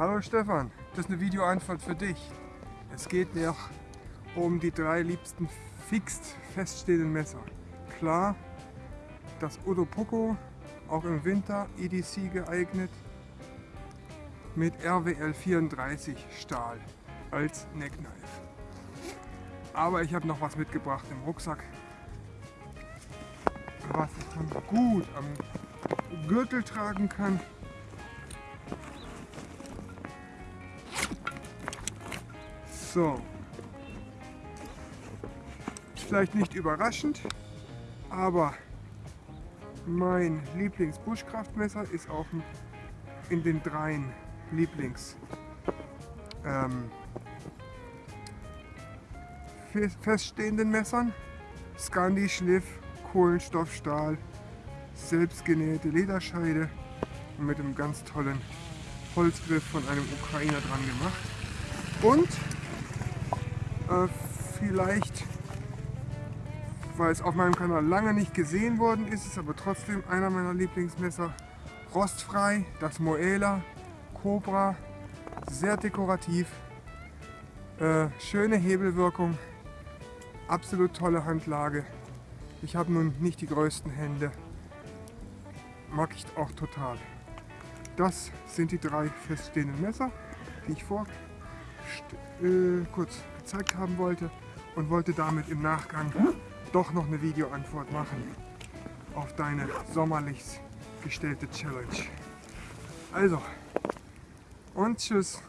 Hallo Stefan, das ist eine Videoantwort für dich. Es geht mir um die drei liebsten fix feststehenden Messer. Klar, das Udo Poco, auch im Winter EDC geeignet, mit RWL 34 Stahl als Neckknife. Aber ich habe noch was mitgebracht im Rucksack, was man gut am Gürtel tragen kann. So. Vielleicht nicht überraschend, aber mein Lieblings-Buschkraftmesser ist auch in den dreien Lieblings ähm, feststehenden Messern. Scandi Schliff, Kohlenstoffstahl, selbstgenähte Lederscheide und mit einem ganz tollen Holzgriff von einem Ukrainer dran gemacht. Und äh, vielleicht, weil es auf meinem Kanal lange nicht gesehen worden ist, ist aber trotzdem einer meiner Lieblingsmesser. Rostfrei, das Moela Cobra, sehr dekorativ, äh, schöne Hebelwirkung, absolut tolle Handlage. Ich habe nun nicht die größten Hände, mag ich auch total. Das sind die drei feststehenden Messer, die ich vor äh, kurz gezeigt haben wollte und wollte damit im Nachgang doch noch eine Videoantwort machen auf deine sommerlich gestellte Challenge. Also, und tschüss.